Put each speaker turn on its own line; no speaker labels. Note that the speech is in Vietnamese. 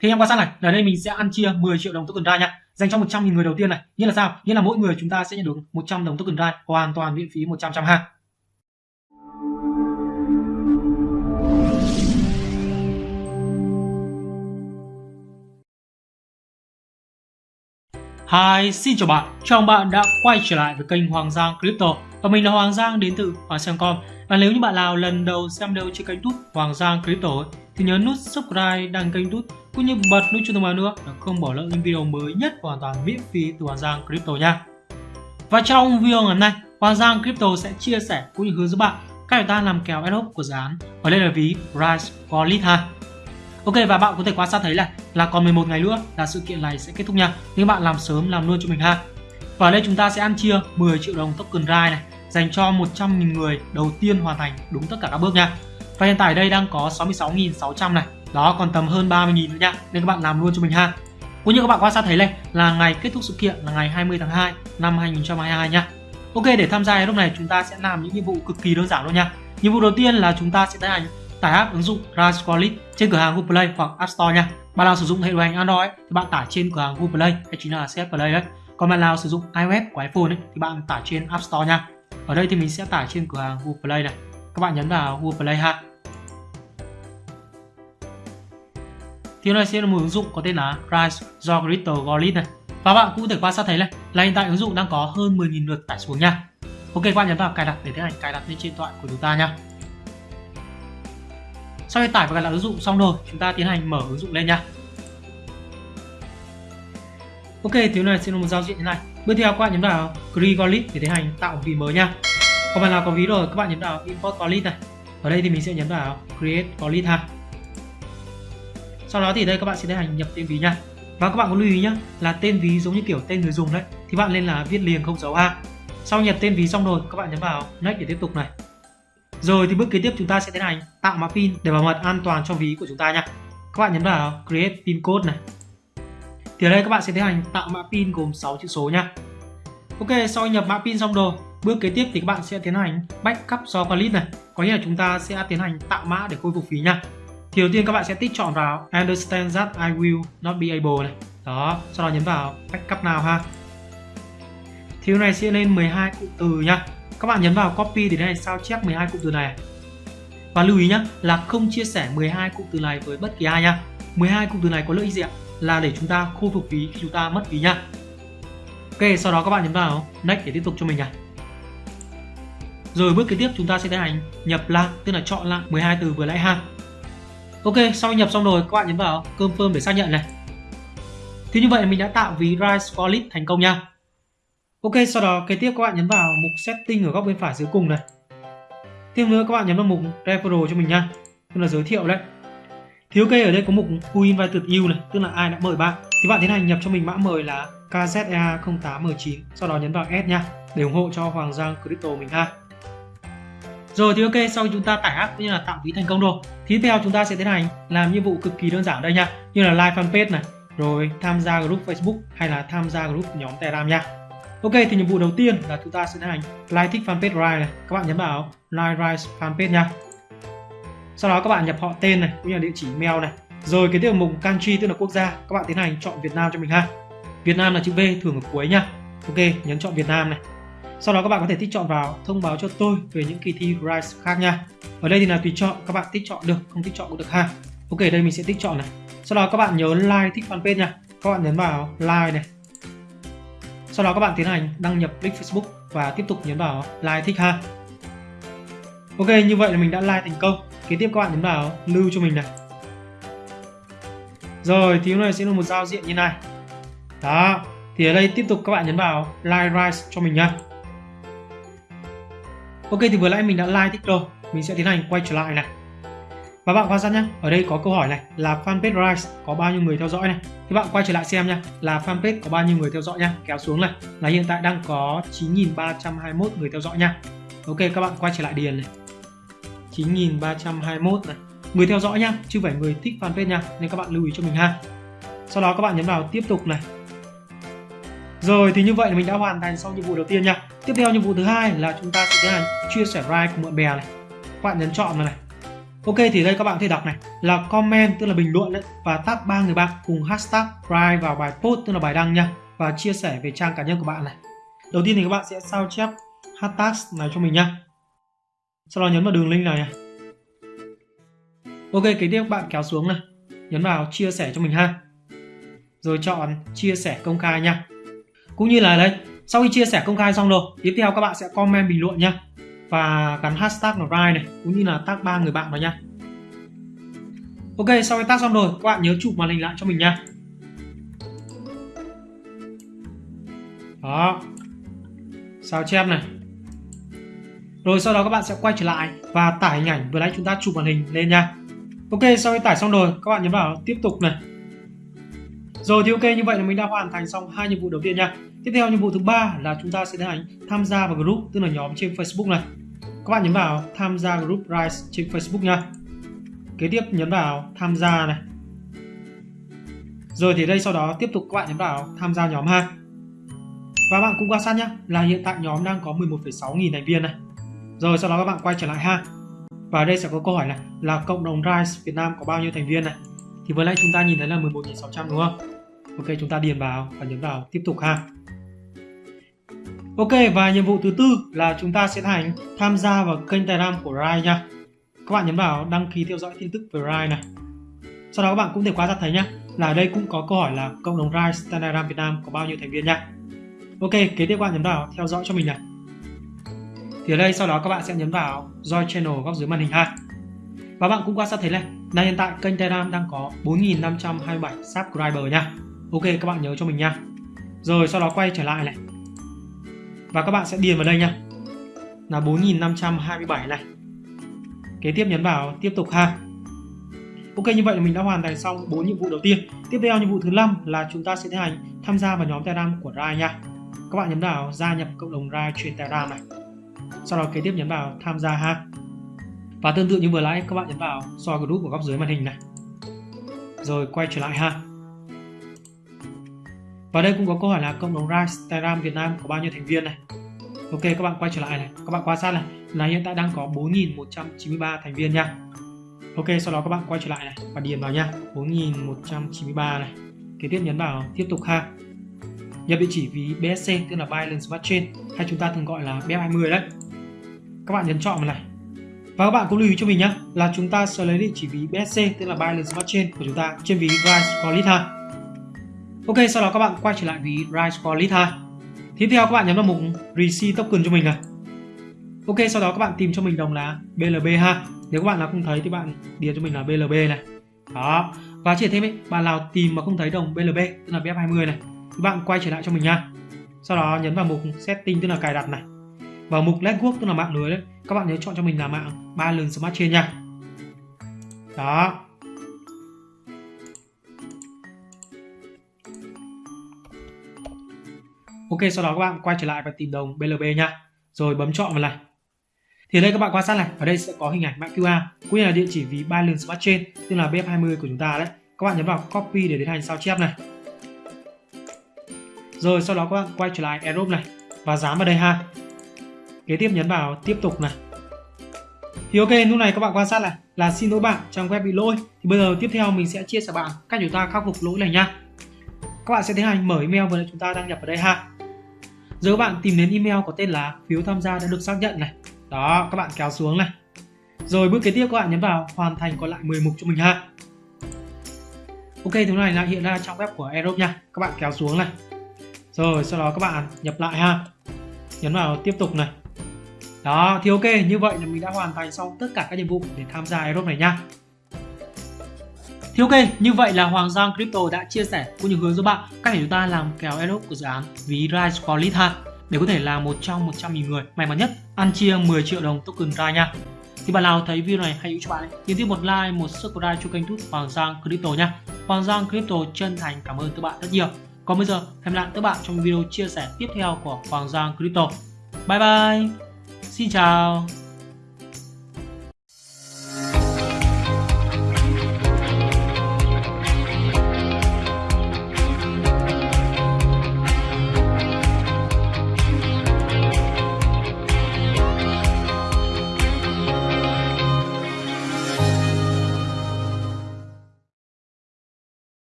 thì em quan sát này ở đây mình sẽ ăn chia 10 triệu đồng token dai nha. Dành cho 100.000 người đầu tiên này. Nghĩa là sao? Nghĩa là mỗi người chúng ta sẽ nhận được 100 đồng token dai hoàn toàn miễn phí 100 trăm ha. Hi, xin chào bạn. Chào bạn đã quay trở lại với kênh Hoàng Giang Crypto. Và mình là Hoàng Giang đến từ Hoàng Xem.com. Và nếu như bạn nào lần đầu xem đâu trên kênh YouTube Hoàng Giang Crypto thì nhớ nút subscribe đăng kênh YouTube cũng như bật nút chuông thông báo nữa để không bỏ lỡ những video mới nhất hoàn toàn miễn phí từ Hoàng Giang Crypto nha. Và trong video ngày hôm nay, Hoàng Giang Crypto sẽ chia sẻ cũng như hướng dẫn bạn cách chúng ta làm kèo airdrop của dự án ở đây là ví Rise Wallet ha. Ok và bạn có thể quan sát thấy là là còn 11 ngày nữa là sự kiện này sẽ kết thúc nha. Nhưng bạn làm sớm làm luôn cho mình ha. Và ở đây chúng ta sẽ ăn chia 10 triệu đồng token Rai này dành cho 100.000 người đầu tiên hoàn thành đúng tất cả các bước nha. Và hiện tại đây đang có 66.600 này. Đó còn tầm hơn 30.000 nữa nha. Nên các bạn làm luôn cho mình ha. Cũng như các bạn quan sát thấy đây là ngày kết thúc sự kiện là ngày 20 tháng 2 năm 2022 nha. Ok để tham gia lúc này chúng ta sẽ làm những nhiệm vụ cực kỳ đơn giản luôn nha. Nhiệm vụ đầu tiên là chúng ta sẽ tiến hành tải app ứng dụng Rise Wallet trên cửa hàng Google Play hoặc App Store nha. Bạn nào sử dụng hệ điều hành Android thì bạn tải trên cửa hàng Google Play hay chính là CF Play đấy. Còn bạn nào sử dụng iOS của iPhone ấy, thì bạn tải trên App Store nha. Ở đây thì mình sẽ tải trên cửa hàng Google Play này. Các bạn nhấn vào Google Play ha. Thì này sẽ là một ứng dụng có tên là Rise do Crypto Wallet này. Và bạn cũng có thể quan sát thấy này là hiện tại ứng dụng đang có hơn 10.000 lượt tải xuống nha. Ok các bạn nhấn vào cài đặt để tiến hành cài đặt lên trên điện thoại của chúng ta nha. Sau khi tải và cài đặt ứng dụng xong rồi, chúng ta tiến hành mở ứng dụng lên nha. Ok, thì này sẽ là một giao diện như này. Bước theo các bạn nhấn vào Create Wallet để tiến hành tạo một ví mới nha. Còn bạn nào có ví rồi, các bạn nhấn vào Import Wallet này. Ở đây thì mình sẽ nhấn vào Create Wallet ha. Sau đó thì đây các bạn sẽ tiến hành nhập tên ví nha. Và các bạn có lưu ý nhé là tên ví giống như kiểu tên người dùng đấy thì bạn nên là viết liền không dấu ha. Sau nhập tên ví xong rồi, các bạn nhấn vào Next để tiếp tục này. Rồi thì bước kế tiếp chúng ta sẽ tiến hành tạo mã pin để bảo mật an toàn cho ví của chúng ta nha. Các bạn nhấn vào Create Pin Code này. Thì ở đây các bạn sẽ tiến hành tạo mã pin gồm 6 chữ số nha. Ok, sau nhập mã pin xong rồi, bước kế tiếp thì các bạn sẽ tiến hành backup do wallet này. Có nghĩa là chúng ta sẽ tiến hành tạo mã để khôi phục phí nha. Thì đầu tiên các bạn sẽ tích chọn vào Understand that I will not be able này. Đó, sau đó nhấn vào backup nào ha. Thì này sẽ lên 12 cụm từ nha các bạn nhấn vào copy để này sao chép 12 cụm từ này. Và lưu ý nhé là không chia sẻ 12 cụm từ này với bất kỳ ai nha 12 cụm từ này có lợi ích gì ạ? Là để chúng ta khôi phục phí khi chúng ta mất phí nha ok sau đó các bạn nhấn vào next để tiếp tục cho mình này rồi bước kế tiếp chúng ta sẽ tiến hành nhập lại tức là chọn lại 12 từ vừa nãy ha ok sau nhập xong rồi các bạn nhấn vào confirm để xác nhận này thì như vậy mình đã tạo ví Rise Wallet thành công nha Ok, sau đó kế tiếp các bạn nhấn vào mục setting ở góc bên phải dưới cùng này. Tiếp nữa các bạn nhấn vào mục referral cho mình nha, tức là giới thiệu đấy. Thì ok ở đây có mục who invited you này, tức là ai đã mời bạn. Thì bạn tiến hành nhập cho mình mã mời là KZEA0819, sau đó nhấn vào S nha, để ủng hộ cho Hoàng Giang Crypto mình ha. Rồi thì ok, sau khi chúng ta tải app cũng như là tạo ví thành công rồi, thì tiếp theo chúng ta sẽ tiến hành làm nhiệm vụ cực kỳ đơn giản đây nha, như là like fanpage này, rồi tham gia group Facebook hay là tham gia group nhóm Telegram nha. Ok thì nhiệm vụ đầu tiên là chúng ta sẽ tiến hành like thích fanpage Rise này. Các bạn nhấn vào like Rise fanpage nha. Sau đó các bạn nhập họ tên này cũng như là địa chỉ email này. Rồi cái tiêu mục country tức là quốc gia, các bạn tiến hành chọn Việt Nam cho mình ha. Việt Nam là chữ V thường ở cuối nha. Ok, nhấn chọn Việt Nam này. Sau đó các bạn có thể tích chọn vào thông báo cho tôi về những kỳ thi Rise khác nha. Ở đây thì là tùy chọn, các bạn tích chọn được, không tích chọn cũng được ha. Ok, đây mình sẽ tích chọn này. Sau đó các bạn nhớ like thích fanpage nha. Các bạn nhấn vào like này, sau đó các bạn tiến hành đăng nhập link Facebook và tiếp tục nhấn vào like thích ha. Ok, như vậy là mình đã like thành công. Kế tiếp các bạn nhấn vào lưu cho mình này. Rồi, thì này sẽ là một giao diện như này. Đó, thì ở đây tiếp tục các bạn nhấn vào like rise cho mình nha. Ok, thì vừa nãy mình đã like thích rồi. Mình sẽ tiến hành quay trở lại này. Và bạn quan sát nhé, ở đây có câu hỏi này là fanpage Rise có bao nhiêu người theo dõi này. Thì bạn quay trở lại xem nha, là fanpage có bao nhiêu người theo dõi nha, kéo xuống này. Là hiện tại đang có 9.321 người theo dõi nha. Ok, các bạn quay trở lại điền này. 9.321 này. Người theo dõi nha, chứ phải người thích fanpage nha, nên các bạn lưu ý cho mình ha. Sau đó các bạn nhấn vào tiếp tục này. Rồi thì như vậy là mình đã hoàn thành xong nhiệm vụ đầu tiên nha. Tiếp theo nhiệm vụ thứ hai là chúng ta sẽ tiến hành chia sẻ like cùng bạn bè này. Các bạn nhấn chọn này này Ok thì đây các bạn có thể đọc này là comment tức là bình luận đấy và tag ba người bạn cùng hashtag like vào bài post tức là bài đăng nha và chia sẻ về trang cá nhân của bạn này. Đầu tiên thì các bạn sẽ sao chép hashtag này cho mình nha. Sau đó nhấn vào đường link này. này. Ok, kế tiếp các bạn kéo xuống này, nhấn vào chia sẻ cho mình ha. Rồi chọn chia sẻ công khai nha. Cũng như là đây, sau khi chia sẻ công khai xong rồi, tiếp theo các bạn sẽ comment bình luận nha và gắn hashtag là right này cũng như là tag ba người bạn vào nha ok sau khi tag xong rồi các bạn nhớ chụp màn hình lại cho mình nha đó. Sao chép này? Rồi sau đó các bạn sẽ quay trở lại và tải hình ảnh vừa nãy chúng ta chụp màn hình lên nha ok sau khi tải xong rồi các bạn nhấn vào tiếp tục này. Rồi thì ok như vậy là mình đã hoàn thành xong hai nhiệm vụ đầu tiên nha tiếp theo nhiệm vụ thứ ba là chúng ta sẽ tiến hành tham gia vào group tức là nhóm trên Facebook này. Các bạn nhấn vào tham gia group Rise trên Facebook nha. Kế tiếp nhấn vào tham gia này. Rồi thì đây sau đó tiếp tục các bạn nhấn vào tham gia nhóm ha. Và bạn cũng quan sát nhé là hiện tại nhóm đang có 11,6 nghìn thành viên này. Rồi sau đó các bạn quay trở lại ha. Và đây sẽ có câu hỏi này là cộng đồng Rise Việt Nam có bao nhiêu thành viên này? Thì vừa nãy chúng ta nhìn thấy là 11.600 đúng không? Ok chúng ta điền vào và nhấn vào tiếp tục ha. Ok và nhiệm vụ thứ tư là chúng ta sẽ thành tham gia vào kênh Telegram của Rai nha. Các bạn nhấn vào đăng ký theo dõi tin tức về Rai này. Sau đó các bạn cũng thể quan sát thấy nhé là ở đây cũng có câu hỏi là cộng đồng Rai Telegram Việt Nam có bao nhiêu thành viên nha. Ok, kế tiếp các bạn nhấn vào theo dõi cho mình này. Thì ở đây sau đó các bạn sẽ nhấn vào Join Channel góc dưới màn hình ha. Và bạn cũng quan sát thấy này, là hiện tại kênh Telegram đang có 4.527 subscriber nha. Ok, các bạn nhớ cho mình nha. Rồi sau đó quay trở lại này và các bạn sẽ điền vào đây nha. Là 4527 này. Kế tiếp nhấn vào tiếp tục ha. Ok, như vậy là mình đã hoàn thành xong 4 nhiệm vụ đầu tiên. Tiếp theo nhiệm vụ thứ năm là chúng ta sẽ tiến hành tham gia vào nhóm Telegram của Rai nha. Các bạn nhấn vào gia nhập cộng đồng Rai trên Telegram này. Sau đó kế tiếp nhấn vào tham gia ha. Và tương tự như vừa nãy, các bạn nhấn vào soi group của góc dưới màn hình này. Rồi quay trở lại ha và đây cũng có câu hỏi là cộng đồng Rise Telegram Việt Nam có bao nhiêu thành viên này. Ok các bạn quay trở lại này, các bạn quan sát này là hiện tại đang có 4.193 thành viên nha. Ok sau đó các bạn quay trở lại này và điền vào nha 4.193 này. Kế tiếp nhấn vào tiếp tục ha. Nhập địa chỉ ví BSC tức là Binance Smart Chain hay chúng ta thường gọi là BF20 đấy. Các bạn nhấn chọn vào này. Và các bạn cũng lưu ý cho mình nhé là chúng ta sẽ lấy địa chỉ ví BSC tức là Binance Smart Chain của chúng ta trên ví Rise Wallet ha. Ok, sau đó các bạn quay trở lại với Rise Wallet ha. Tiếp theo các bạn nhấn vào mục Receive Token cho mình này. Ok, sau đó các bạn tìm cho mình đồng là BLB ha. Nếu các bạn nào không thấy thì bạn điền cho mình là BLB này. Đó. Và chỉ thêm ấy, bạn nào tìm mà không thấy đồng BLB tức là BF20 này thì bạn quay trở lại cho mình nha. Sau đó nhấn vào mục Setting tức là cài đặt này. Và mục Network tức là mạng lưới đấy. Các bạn nhớ chọn cho mình là mạng Binance Smart Chain nha. Đó. Ok, sau đó các bạn quay trở lại và tìm đồng BLB nha. Rồi bấm chọn vào này. Thì ở đây các bạn quan sát này, ở đây sẽ có hình ảnh mã QR cũng như là địa chỉ ví Binance Smart Chain, tức là BF20 của chúng ta đấy. Các bạn nhấn vào copy để tiến hành sao chép này. Rồi sau đó các bạn quay trở lại Aerobe này, và dán vào đây ha. Kế tiếp nhấn vào tiếp tục này. Thì ok, lúc này các bạn quan sát này, là xin lỗi bạn, trang web bị lỗi. Thì bây giờ tiếp theo mình sẽ chia sẻ bạn cách chúng ta khắc phục lỗi này nha. Các bạn sẽ tiến hành mở email vừa chúng ta đăng nhập vào đây ha. Giờ các bạn tìm đến email có tên là phiếu tham gia đã được xác nhận này. Đó, các bạn kéo xuống này. Rồi bước kế tiếp các bạn nhấn vào hoàn thành còn lại 10 mục cho mình ha. Ok, thứ này là hiện ra trong web của Aerobe nha. Các bạn kéo xuống này. Rồi, sau đó các bạn nhập lại ha. Nhấn vào tiếp tục này. Đó, thì ok, như vậy là mình đã hoàn thành xong tất cả các nhiệm vụ để tham gia Aerobe này nha. Thì ok, như vậy là Hoàng Giang Crypto đã chia sẻ cũng như hướng dẫn bạn cách để chúng ta làm kèo airdrop của dự án ví Rise Quality ha để có thể là một trong 100.000 người may mắn nhất ăn chia 10 triệu đồng token Rise nha. Thì bạn nào thấy video này hay hữu cho bạn nhấn tiếp một like, một subscribe cho kênh YouTube Hoàng Giang Crypto nha. Hoàng Giang Crypto chân thành cảm ơn các bạn rất nhiều. Còn bây giờ hẹn lại các bạn trong video chia sẻ tiếp theo của Hoàng Giang Crypto. Bye bye. Xin chào.